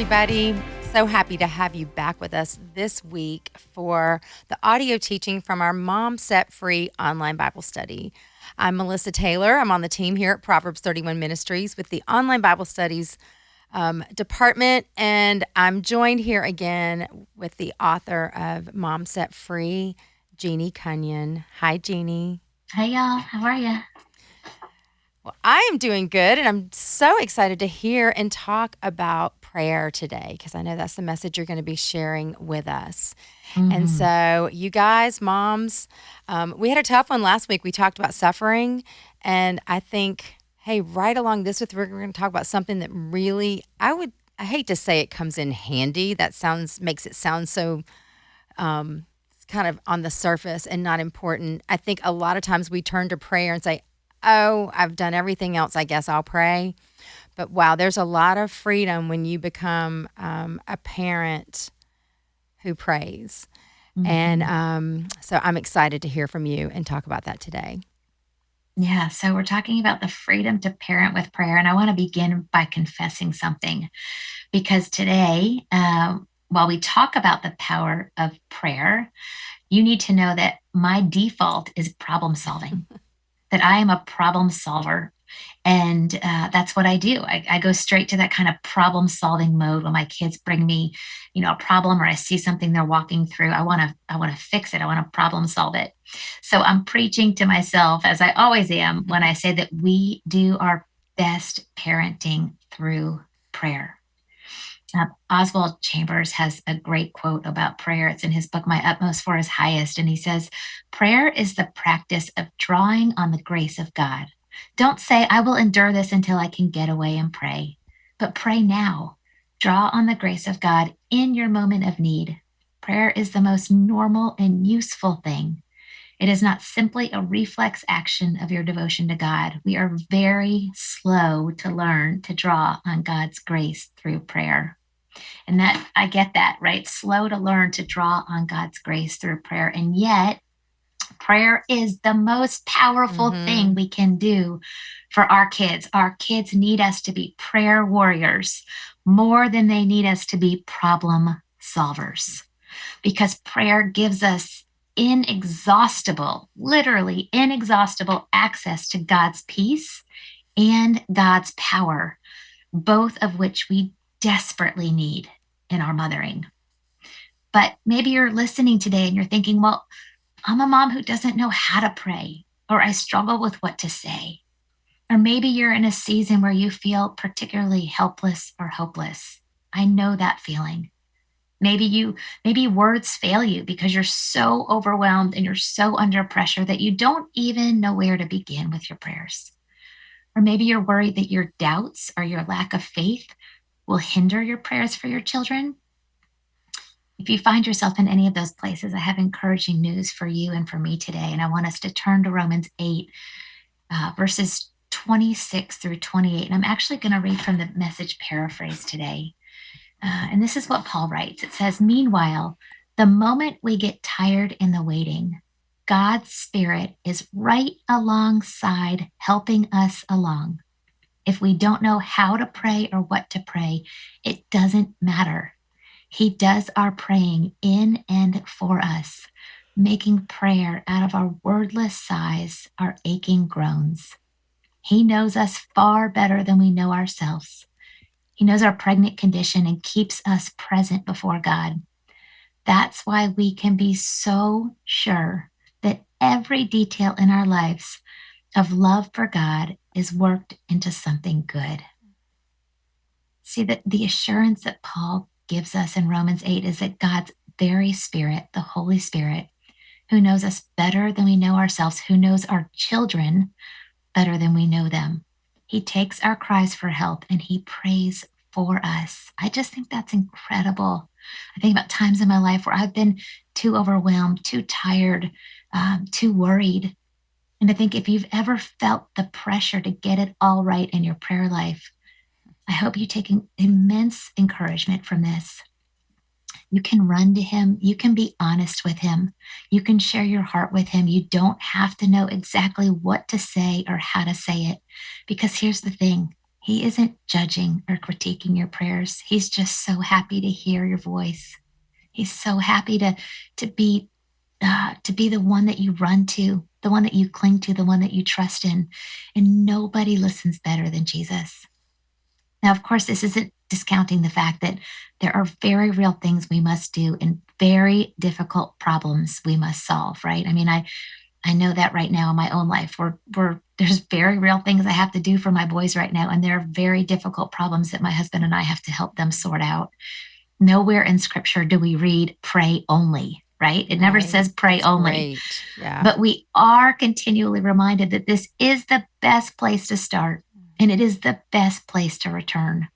everybody. So happy to have you back with us this week for the audio teaching from our Mom Set Free online Bible study. I'm Melissa Taylor. I'm on the team here at Proverbs 31 Ministries with the online Bible studies um, department, and I'm joined here again with the author of Mom Set Free, Jeannie Cunnion. Hi, Jeannie. Hey, y'all. How are you? Well, I am doing good, and I'm so excited to hear and talk about prayer today because I know that's the message you're going to be sharing with us. Mm-hmm. And so, you guys, moms, um, we had a tough one last week. We talked about suffering, and I think, hey, right along this with we're going to talk about something that really, I would, I hate to say it comes in handy. That sounds makes it sound so. Um, kind of on the surface and not important. I think a lot of times we turn to prayer and say, oh, I've done everything else. I guess I'll pray. But wow, there's a lot of freedom when you become um, a parent who prays. Mm-hmm. And um, so I'm excited to hear from you and talk about that today. Yeah, so we're talking about the freedom to parent with prayer. And I want to begin by confessing something because today, uh, while we talk about the power of prayer, you need to know that my default is problem solving. that I am a problem solver. And uh, that's what I do. I, I, go straight to that kind of problem solving mode when my kids bring me, you know, a problem or I see something they're walking through. I want to, I want to fix it. I want to problem solve it. So I'm preaching to myself, as I always am, when I say that we do our best parenting through prayer. Uh, Oswald Chambers has a great quote about prayer. It's in his book, My Utmost for His Highest. And he says, Prayer is the practice of drawing on the grace of God. Don't say, I will endure this until I can get away and pray, but pray now. Draw on the grace of God in your moment of need. Prayer is the most normal and useful thing. It is not simply a reflex action of your devotion to God. We are very slow to learn to draw on God's grace through prayer. And that I get that, right? Slow to learn to draw on God's grace through prayer. And yet, prayer is the most powerful mm-hmm. thing we can do for our kids. Our kids need us to be prayer warriors more than they need us to be problem solvers because prayer gives us inexhaustible, literally inexhaustible access to God's peace and God's power, both of which we desperately need in our mothering. But maybe you're listening today and you're thinking, well, I'm a mom who doesn't know how to pray, or I struggle with what to say. Or maybe you're in a season where you feel particularly helpless or hopeless. I know that feeling. Maybe you maybe words fail you because you're so overwhelmed and you're so under pressure that you don't even know where to begin with your prayers. Or maybe you're worried that your doubts or your lack of faith will hinder your prayers for your children. If you find yourself in any of those places, I have encouraging news for you and for me today. And I want us to turn to Romans 8, uh, verses 26 through 28. And I'm actually going to read from the message paraphrase today. Uh, and this is what Paul writes it says, Meanwhile, the moment we get tired in the waiting, God's Spirit is right alongside, helping us along. If we don't know how to pray or what to pray, it doesn't matter. He does our praying in and for us, making prayer out of our wordless sighs, our aching groans. He knows us far better than we know ourselves. He knows our pregnant condition and keeps us present before God. That's why we can be so sure that every detail in our lives of love for God is worked into something good. See that the assurance that Paul gives us in Romans 8 is that God's very spirit, the Holy Spirit, who knows us better than we know ourselves, who knows our children better than we know them. He takes our cries for help and he prays for us. I just think that's incredible. I think about times in my life where I've been too overwhelmed, too tired, um, too worried and I think if you've ever felt the pressure to get it all right in your prayer life, I hope you take immense encouragement from this. You can run to him. You can be honest with him. You can share your heart with him. You don't have to know exactly what to say or how to say it. Because here's the thing He isn't judging or critiquing your prayers. He's just so happy to hear your voice. He's so happy to to be uh, to be the one that you run to, the one that you cling to, the one that you trust in. And nobody listens better than Jesus. Now, of course, this isn't discounting the fact that there are very real things we must do and very difficult problems we must solve, right? I mean, I I know that right now in my own life. We're, we're there's very real things I have to do for my boys right now, and there are very difficult problems that my husband and I have to help them sort out. Nowhere in scripture do we read pray only, right? It never Right. says pray That's only. Yeah. But we are continually reminded that this is the best place to start mm. and it is the best place to return.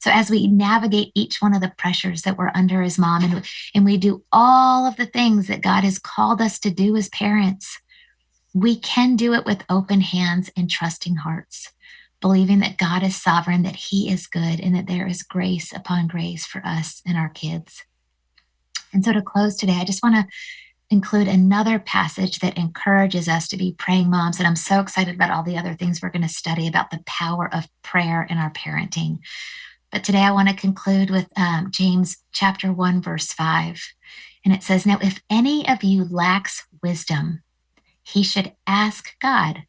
So as we navigate each one of the pressures that we're under as mom and, and we do all of the things that God has called us to do as parents, we can do it with open hands and trusting hearts, believing that God is sovereign, that He is good, and that there is grace upon grace for us and our kids. And so to close today, I just want to include another passage that encourages us to be praying moms. And I'm so excited about all the other things we're going to study about the power of prayer in our parenting. But today I want to conclude with um, James chapter 1, verse 5. And it says, Now, if any of you lacks wisdom, he should ask God,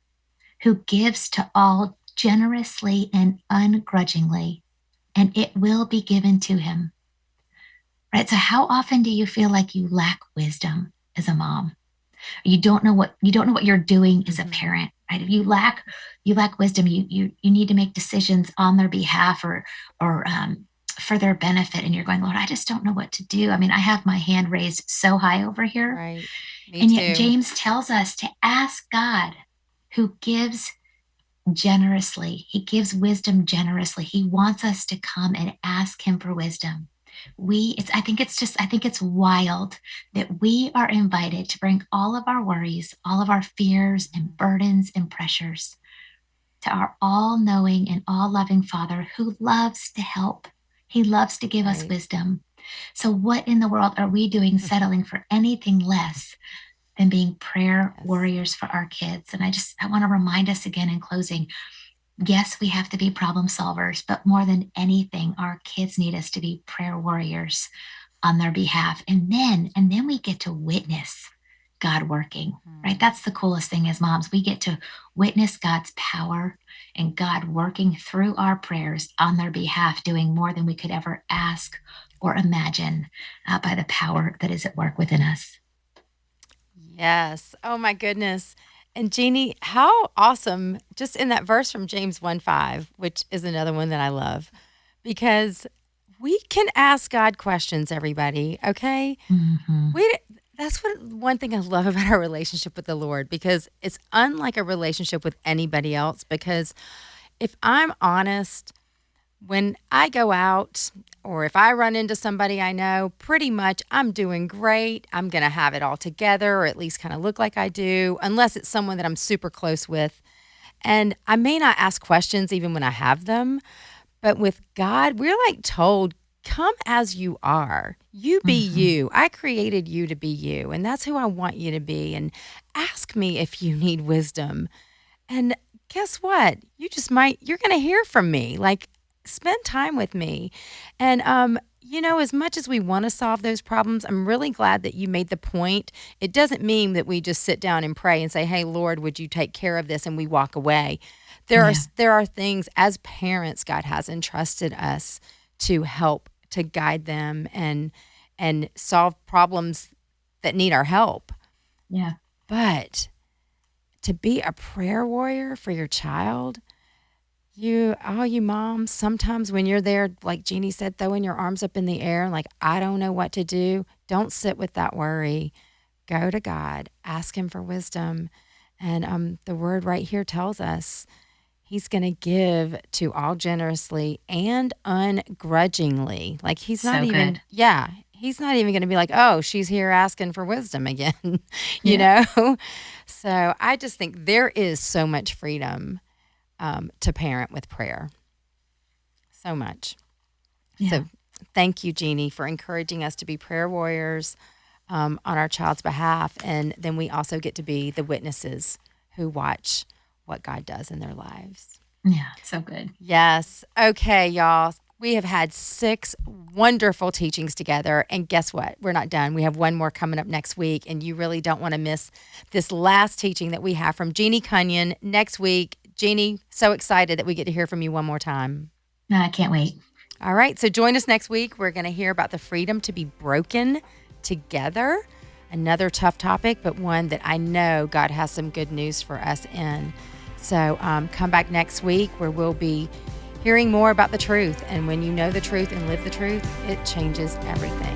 who gives to all generously and ungrudgingly, and it will be given to him. Right? So, how often do you feel like you lack wisdom as a mom? You don't know what you don't know what you're doing as a Mhm. parent, right? If you lack you lack wisdom, you you you need to make decisions on their behalf or or um, for their benefit, and you're going, Lord, I just don't know what to do. I mean, I have my hand raised so high over here, right. Me and too. yet James tells us to ask God, who gives generously. He gives wisdom generously. He wants us to come and ask him for wisdom. We it's I think it's just I think it's wild that we are invited to bring all of our worries, all of our fears and burdens and pressures to our all-knowing and all-loving Father who loves to help. He loves to give us wisdom. So what in the world are we doing settling for anything less than being prayer Yes. warriors for our kids? And I just I want to remind us again in closing yes, we have to be problem solvers, but more than anything, our kids need us to be prayer warriors on their behalf. And then, and then we get to witness God working, right? That's the coolest thing as moms. We get to witness God's power and God working through our prayers on their behalf, doing more than we could ever ask or imagine uh, by the power that is at work within us. Yes. Oh my goodness. And Jeannie, how awesome just in that verse from James 1 5, which is another one that I love, because we can ask God questions, everybody. Okay. Mhm. We that's what one thing I love about our relationship with the Lord because it's unlike a relationship with anybody else. Because if I'm honest, when I go out or if I run into somebody I know, pretty much I'm doing great. I'm going to have it all together or at least kind of look like I do, unless it's someone that I'm super close with. And I may not ask questions even when I have them, but with God, we're like told, come as you are. You be Mhm. you. I created you to be you, and that's who I want you to be. And ask me if you need wisdom. And guess what? You just might, you're going to hear from me. Like, spend time with me. And, um, you know, as much as we want to solve those problems, I'm really glad that you made the point. It doesn't mean that we just sit down and pray and say, "Hey, Lord, would you take care of this?" and we walk away. There are there are things as parents God has entrusted us to help to guide them and and solve problems that need our help. Yeah. But to be a prayer warrior for your child, you, all you moms, sometimes when you're there, like Jeannie said, throwing your arms up in the air, like, I don't know what to do, don't sit with that worry. Go to God, ask Him for wisdom. And um, the word right here tells us He's going to give to all generously and ungrudgingly. Like, He's not So even, good. yeah, He's not even going to be like, oh, she's here asking for wisdom again, you know? So I just think there is so much freedom um, to parent with prayer. So much. Yeah. So thank you, Jeannie, for encouraging us to be prayer warriors um, on our child's behalf. And then we also get to be the witnesses who watch what God does in their lives. Yeah, so good. Yes. Okay, y'all. We have had six wonderful teachings together. And guess what? We're not done. We have one more coming up next week. And you really don't want to miss this last teaching that we have from Jeannie Cunnion next week. Jeannie, so excited that we get to hear from you one more time. I can't wait. All right. So join us next week. We're going to hear about the freedom to be broken together. Another tough topic, but one that I know God has some good news for us in. So um, come back next week where we'll be hearing more about the truth. And when you know the truth and live the truth, it changes everything.